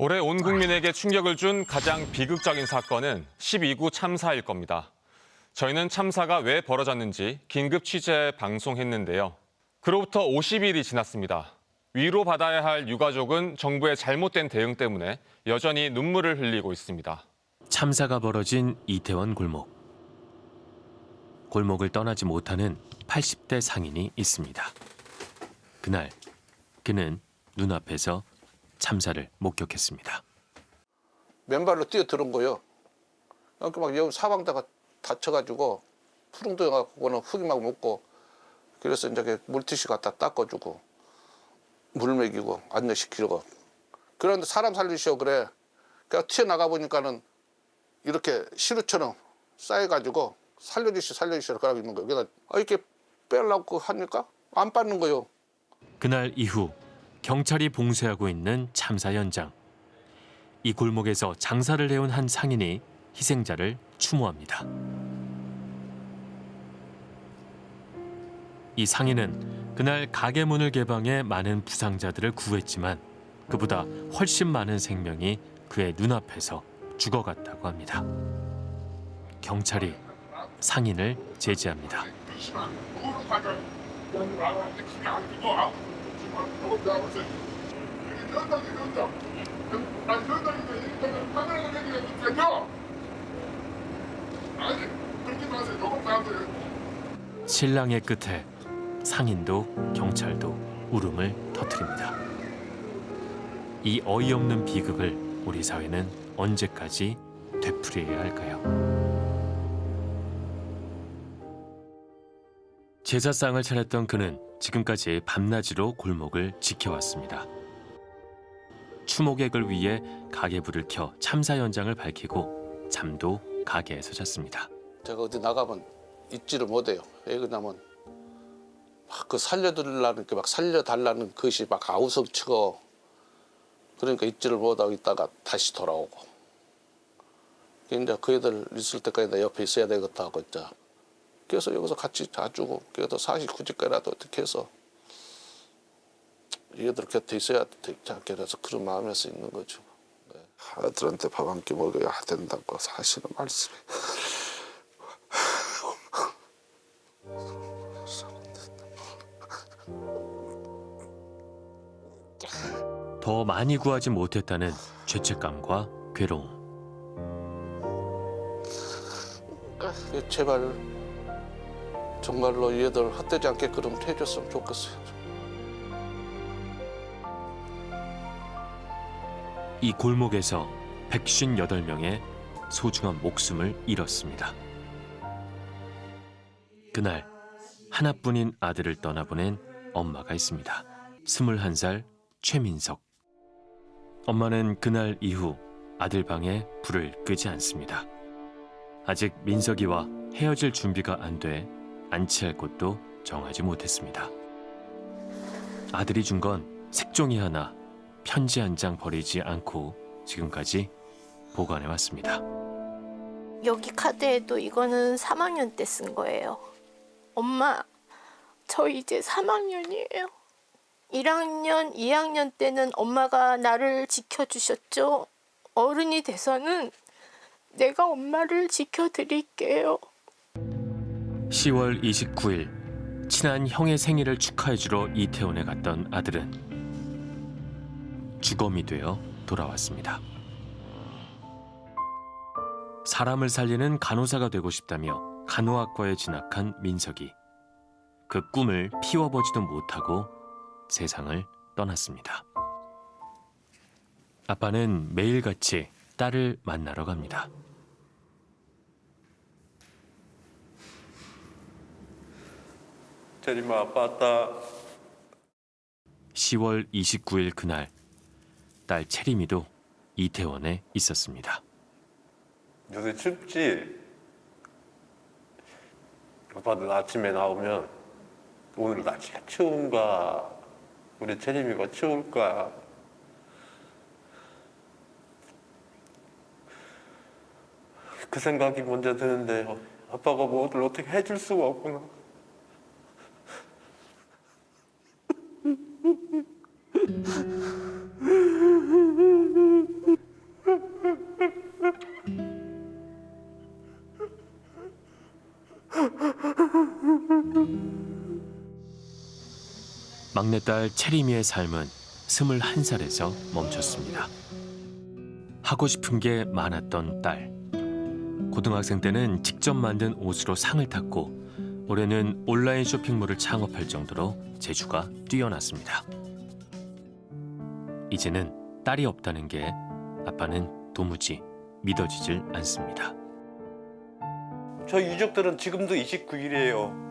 올해 온 국민에게 충격을 준 가장 비극적인 사건은 12구 참사일 겁니다. 저희는 참사가 왜 벌어졌는지 긴급 취재 방송했는데요. 그로부터 50일이 지났습니다. 위로받아야 할 유가족은 정부의 잘못된 대응 때문에 여전히 눈물을 흘리고 있습니다. 참사가 벌어진 이태원 골목. 골목을 떠나지 못하는 80대 상인이 있습니다. 그날 그는 눈앞에서 참사를 목격했습니다. 맨발로 뛰어들은 거요. 그러니까 막 여기 사방다가 다쳐가지고 푸릉도해갖고 그거는 흙이 막 묻고 그래서 이제 물티슈 갖다 닦아주고 물 먹이고 안내시키고 그런데 사람 살리시오 그래. 그냥 튀어나가 보니까는 이렇게 시루처럼 쌓여가지고 살려주시 살려주시라 그러고 있는 거예요. 그래서 아, 이렇게 빼려고 하니까 안 빠는 거요. 그날 이후 경찰이 봉쇄하고 있는 참사 현장. 이 골목에서 장사를 해온 한 상인이 희생자를 추모합니다. 이 상인은 그날 가게 문을 개방해 많은 부상자들을 구했지만 그보다 훨씬 많은 생명이 그의 눈앞에서 죽어갔다고 합니다. 경찰이 상인을 제지합니다. 신랑의 끝에 상인도 경찰도 울음을 터뜨립니다. 이 어이없는 비극을 우리 사회는 언제까지 되풀이해야 할까요? 제사상을 차렸던 그는 지금까지 밤낮으로 골목을 지켜왔습니다. 추모객을 위해 가게불을 켜 참사 현장을 밝히고 잠도 가게에서 잤습니다. 제가 어디 나가면 잊지를 못해요. 왜 그러냐면 막 그 살려달라는 게 막 살려달라는 것이 막 아우성치고 그러니까 잊지를 못하고 있다가 다시 돌아오고 이제 그 애들 있을 때까지 내 옆에 있어야 되겠다 하고 이제 그래서 여기서 같이 자주고 그래도 49집까지라도 어떻게 해서 얘들 곁에 있어야 되지 않겠어서 그런 마음에서 있는 거죠. 네. 아들한테 밥 한 끼 먹어야 된다고 하시는 말씀이 더 많이 구하지 못했다는 죄책감과 괴로움. 제발 정말로 얘들 헛되지 않게 그럼 해줬으면 좋겠어요. 이 골목에서 158명의 소중한 목숨을 잃었습니다. 그날 하나뿐인 아들을 떠나보낸 엄마가 있습니다. 21살 최민석. 엄마는 그날 이후 아들 방에 불을 끄지 않습니다. 아직 민석이와 헤어질 준비가 안 돼 안치할 곳도 정하지 못했습니다. 아들이 준 건 색종이 하나, 편지 한 장 버리지 않고 지금까지 보관해 왔습니다. 여기 카드에도 이거는 3학년 때 쓴 거예요. 엄마, 저 이제 3학년이에요. 1학년, 2학년 때는 엄마가 나를 지켜주셨죠. 어른이 돼서는 내가 엄마를 지켜드릴게요. 10월 29일 친한 형의 생일을 축하해주러 이태원에 갔던 아들은 주검이 되어 돌아왔습니다. 사람을 살리는 간호사가 되고 싶다며 간호학과에 진학한 민석이 그 꿈을 피워보지도 못하고 세상을 떠났습니다. 아빠는 매일같이 딸을 만나러 갑니다. 제리마 아빠 왔다. 10월 29일 그날 딸 채림이도 이태원에 있었습니다. 요새 춥지? 아빠는 아침에 나오면 오늘 날씨가 추운가? 우리 채림이가 추울까? 그 생각이 먼저 드는데 아빠가 뭐를 어떻게 해줄 수가 없구나. 막내딸 체리미의 삶은 21살에서 멈췄습니다. 하고 싶은 게 많았던 딸. 고등학생 때는 직접 만든 옷으로 상을 탔고 올해는 온라인 쇼핑몰을 창업할 정도로 재주가 뛰어났습니다. 이제는 딸이 없다는 게 아빠는 도무지 믿어지질 않습니다. 저 유족들은 지금도 29일이에요.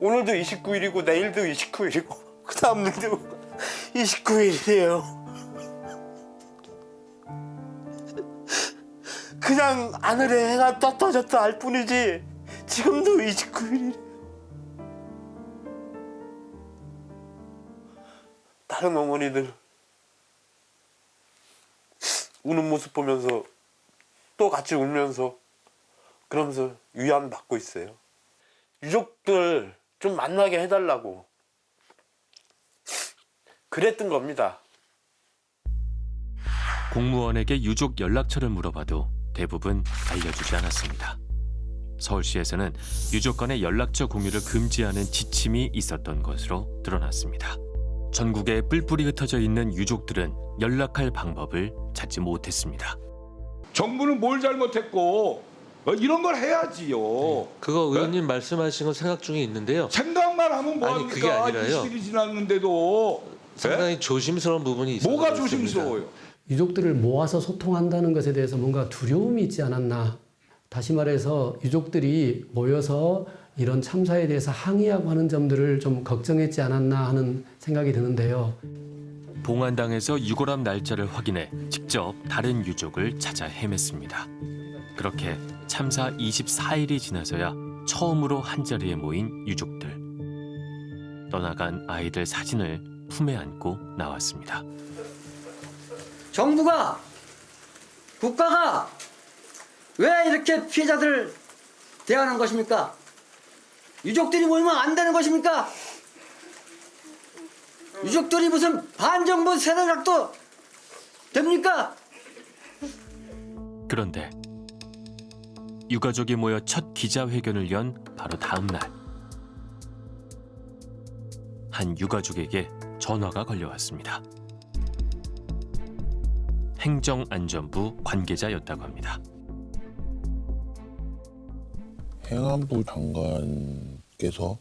오늘도 29일이고 내일도 29일이고 그 다음 날도 29일이에요. 그냥 하늘에 해가 떴다 졌다 할 뿐이지 지금도 29일이에 요. 다른 어머니들 우는 모습 보면서 또 같이 울면서 그러면서 위안 받고 있어요. 유족들 좀 만나게 해달라고 그랬던 겁니다. 공무원에게 유족 연락처를 물어봐도 대부분 알려주지 않았습니다. 서울시에서는 유족 간의 연락처 공유를 금지하는 지침이 있었던 것으로 드러났습니다. 전국에 뿔뿔이 흩어져 있는 유족들은 연락할 방법을 찾지 못했습니다. 정부는 뭘 잘못했고 어, 이런 걸 해야지요. 그거 의원님 말씀하신 건 생각 중에 있는데요. 생각만 하면 아니, 그게 뭐합니까? 아니라요. 20일이 지났는데도 상당히 조심스러운 부분이 있어요. 뭐가 조심스러워요? 유족들을 모아서 소통한다는 것에 대해서 뭔가 두려움이 있지 않았나. 다시 말해서 유족들이 모여서 이런 참사에 대해서 항의하고 하는 점들을 좀 걱정했지 않았나 하는 생각이 드는데요. 봉안당에서 유골함 날짜를 확인해 직접 다른 유족을 찾아 헤맸습니다. 그렇게 참사 24일이 지나서야 처음으로 한자리에 모인 유족들. 떠나간 아이들 사진을 품에 안고 나왔습니다. 정부가 국가가 왜 이렇게 피해자들을 대하는 것입니까? 유족들이 모이면 안 되는 것입니까? 유족들이 무슨 반정부 세대작도 됩니까? 그런데 유가족이 모여 첫 기자회견을 연 바로 다음 날. 한 유가족에게 전화가 걸려왔습니다. 행정안전부 관계자였다고 합니다. 행안부 장관 께서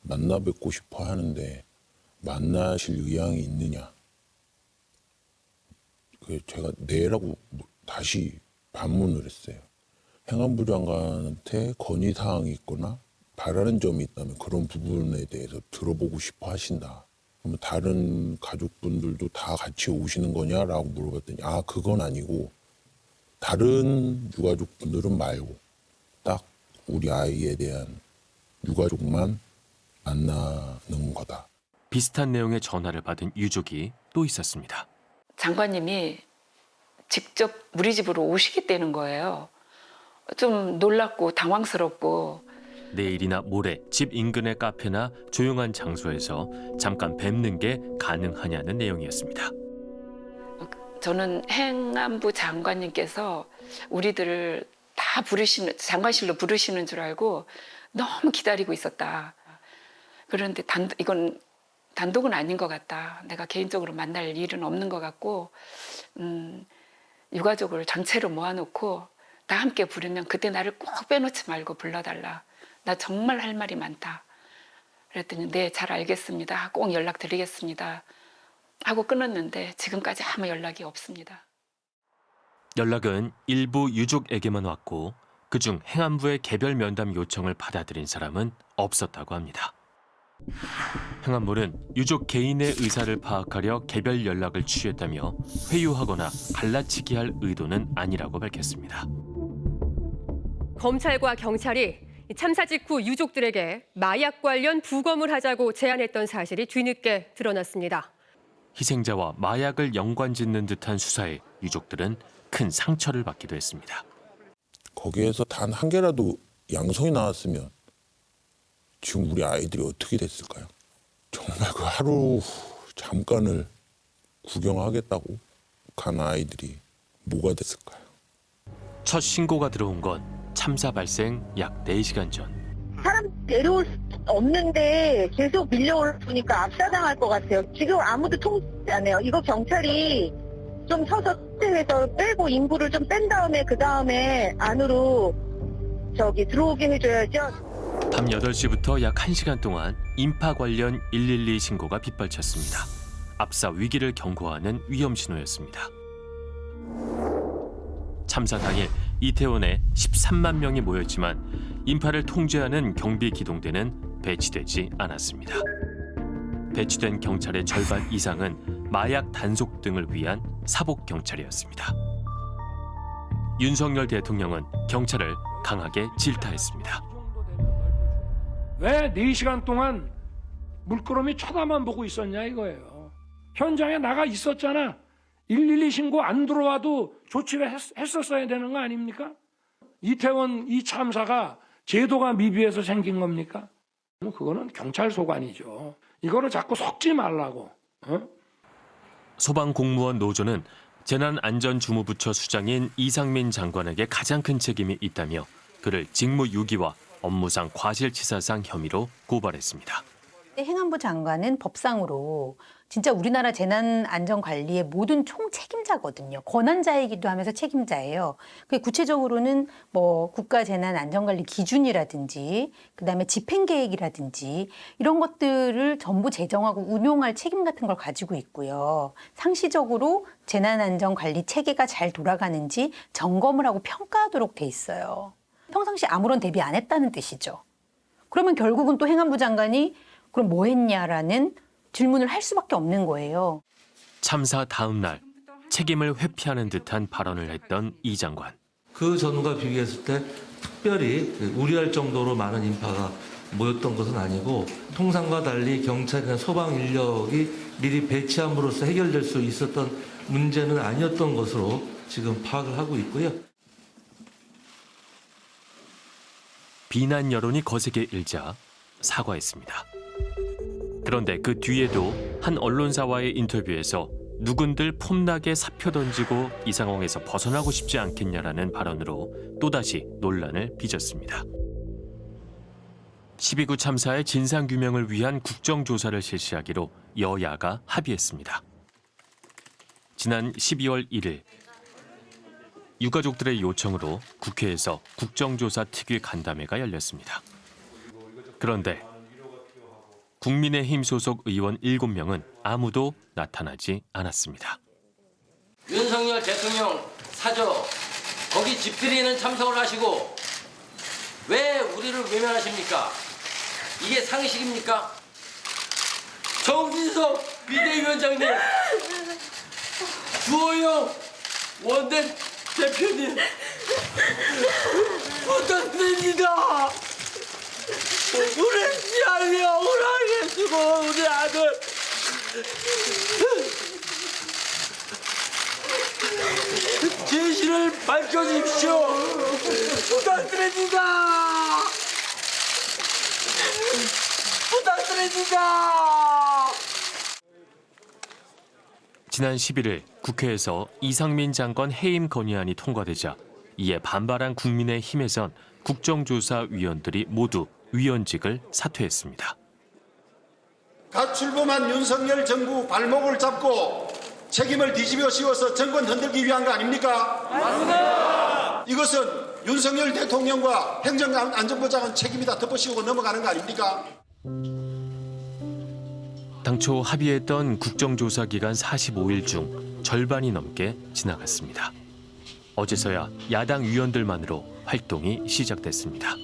만나 뵙고 싶어 하는데 만나실 의향이 있느냐? 그 제가 네라고 다시 반문을 했어요. 행안부 장관한테 건의 사항이 있거나 바라는 점이 있다면 그런 부분에 대해서 들어보고 싶어 하신다. 그러면 다른 가족분들도 다 같이 오시는 거냐라고 물어봤더니 아 그건 아니고 다른 유가족분들은 말고 딱 우리 아이에 대한 유가족만 만나는 거다. 비슷한 내용의 전화를 받은 유족이 또 있었습니다. 장관님이 직접 우리 집으로 오시게 되는 거예요. 좀 놀랍고 당황스럽고 내일이나 모레 집 인근의 카페나 조용한 장소에서 잠깐 뵙는 게 가능하냐는 내용이었습니다. 저는 행안부 장관님께서 우리들을 다 부르시는 장관실로 부르시는 줄 알고 너무 기다리고 있었다. 그런데 단 이건 단독은 아닌 것 같다. 내가 개인적으로 만날 일은 없는 것 같고 음, 유가족을 전체로 모아놓고 다 함께 부르면 그때 나를 꼭 빼놓지 말고 불러달라. 나 정말 할 말이 많다. 그랬더니 네, 잘 알겠습니다. 꼭 연락드리겠습니다. 하고 끊었는데 지금까지 아무 연락이 없습니다. 연락은 일부 유족에게만 왔고 그중 행안부의 개별 면담 요청을 받아들인 사람은 없었다고 합니다. 행안부는 유족 개인의 의사를 파악하려 개별 연락을 취했다며 회유하거나 갈라치기 할 의도는 아니라고 밝혔습니다. 검찰과 경찰이 참사 직후 유족들에게 마약 관련 부검을 하자고 제안했던 사실이 뒤늦게 드러났습니다. 희생자와 마약을 연관짓는 듯한 수사에 유족들은 큰 상처를 받기도 했습니다. 거기에서 단 한 개라도 양성이 나왔으면 지금 우리 아이들이 어떻게 됐을까요? 정말 그 하루 잠깐을 구경하겠다고 간 아이들이 뭐가 됐을까요? 첫 신고가 들어온 건 참사 발생 약 4시간 전. 사람 데려올 없는데 계속 밀려오니까 압사당할 것 같아요. 지금 아무도 통제 안 해요. 이거 경찰이 좀 서서 해서 빼고 인구를 좀 뺀 다음에 그 다음에 안으로 저기 들어오게 해줘야죠. 밤 8시부터 약 1시간 동안 인파 관련 112 신고가 빗발쳤습니다. 압사 위기를 경고하는 위험 신호였습니다. 참사 당일 이태원에 13만 명이 모였지만 인파를 통제하는 경비 기동대는 배치되지 않았습니다. 배치된 경찰의 절반 이상은 마약 단속 등을 위한 사복 경찰이었습니다. 윤석열 대통령은 경찰을 강하게 질타했습니다. 왜 4시간 동안 물끄러미 쳐다만 보고 있었냐 이거예요. 현장에 나가 있었잖아. 112 신고 안 들어와도 조치를 했, 했었어야 되는 거 아닙니까? 이태원 이 참사가 제도가 미비해서 생긴 겁니까? 뭐 그거는 경찰 소관이죠. 이거를 자꾸 섞지 말라고. 어? 소방공무원 노조는 재난안전주무부처 수장인 이상민 장관에게 가장 큰 책임이 있다며 그를 직무유기와 업무상 과실치사상 혐의로 고발했습니다. 행안부 장관은 법상으로 진짜 우리나라 재난안전관리의 모든 총 책임자거든요. 권한자이기도 하면서 책임자예요. 그 구체적으로는 뭐 국가재난안전관리 기준이라든지 그다음에 집행계획이라든지 이런 것들을 전부 제정하고 운용할 책임 같은 걸 가지고 있고요. 상시적으로 재난안전관리 체계가 잘 돌아가는지 점검을 하고 평가하도록 돼 있어요. 평상시 아무런 대비 안 했다는 뜻이죠. 그러면 결국은 또 행안부 장관이 그럼 뭐 했냐라는 질문을 할 수밖에 없는 거예요. 참사 다음 날 책임을 회피하는 듯한 발언을 했던 이 장관. 그 전과 비교했을 때 특별히 우려할 정도로 많은 인파가 모였던 것은 아니고 통상과 달리 경찰이나 소방 인력이 미리 배치함으로써 해결될 수 있었던 문제는 아니었던 것으로 지금 파악을 하고 있고요. 비난 여론이 거세게 일자 사과했습니다. 그런데 그 뒤에도 한 언론사와의 인터뷰에서 누군들 폼나게 사표 던지고 이 상황에서 벗어나고 싶지 않겠냐라는 발언으로 또다시 논란을 빚었습니다. 12구 참사의 진상규명을 위한 국정조사를 실시하기로 여야가 합의했습니다. 지난 12월 1일 유가족들의 요청으로 국회에서 국정조사 특위 간담회가 열렸습니다. 그런데 국민의힘 소속 의원 7명은 아무도 나타나지 않았습니다. 윤석열 대통령 사저 거기 집들이는 참석을 하시고 왜 우리를 외면하십니까? 이게 상식입니까? 정진석 비대위원장님 주호영 원내 대표님 부탁드립니다. 우리 시알이 억울하게 주고 우리 아들 진실을 밝혀주십시오. 부탁드립니다. 부탁드립니다. 지난 11일 국회에서 이상민 장관 해임 건의안이 통과되자 이에 반발한 국민의힘에선 국정조사 위원들이 모두 위원직을 사퇴했습니다. 갓 출범한 윤석열 정부 발목을 잡고 책임을 뒤집어 씌워서 정권 흔들기 위한 거 아닙니까? 맞습니다. 이것은 윤석열 대통령과 행정안전부 장은 책임이 다 덮어씌우고 넘어가는 거 아닙니까? 당초 합의했던 국정조사 기간 45일 중 절반이 넘게 지나갔습니다. 어제서야 야당 위원들만으로 활동이 시작됐습니다.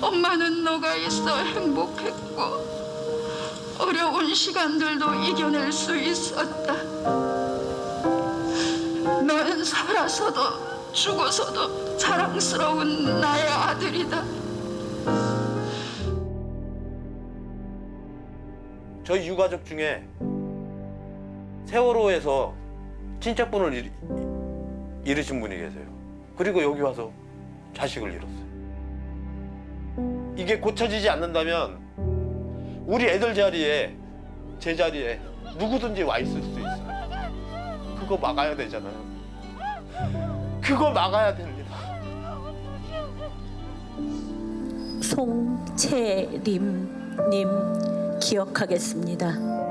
엄마는 너가 있어 행복했고 어려운 시간들도 이겨낼 수 있었다. 넌 살아서도 죽어서도 자랑스러운 나의 아들이다. 저희 유가족 중에 세월호에서 친척분을 잃, 잃으신 분이 계세요. 그리고 여기 와서 자식을 잃었어요. 이게 고쳐지지 않는다면 우리 애들 자리에 제 자리에 누구든지 와 있을 수 있어요. 그거 막아야 되잖아요. 그거 막아야 됩니다. 송채림님 기억하겠습니다.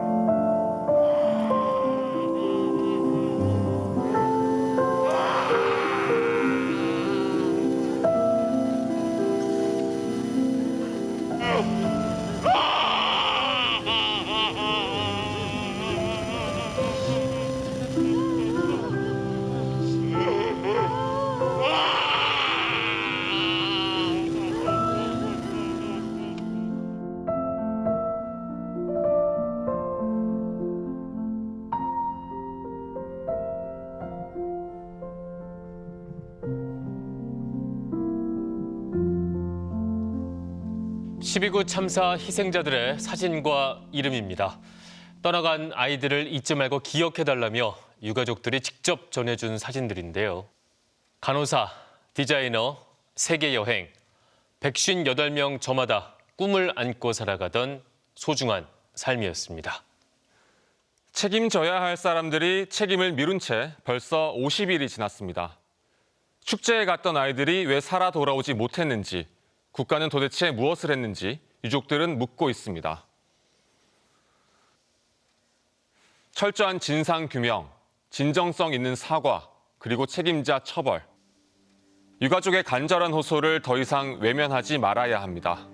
(12구) 참사 희생자들의 사진과 이름입니다. 떠나간 아이들을 잊지 말고 기억해달라며 유가족들이 직접 전해준 사진들인데요. 간호사, 디자이너, 세계여행, 158명 저마다 꿈을 안고 살아가던 소중한 삶이었습니다. 책임져야 할 사람들이 책임을 미룬 채 벌써 50일이 지났습니다. 축제에 갔던 아이들이 왜 살아 돌아오지 못했는지, 국가는 도대체 무엇을 했는지 유족들은 묻고 있습니다. 철저한 진상 규명, 진정성 있는 사과, 그리고 책임자 처벌. 유가족의 간절한 호소를 더 이상 외면하지 말아야 합니다.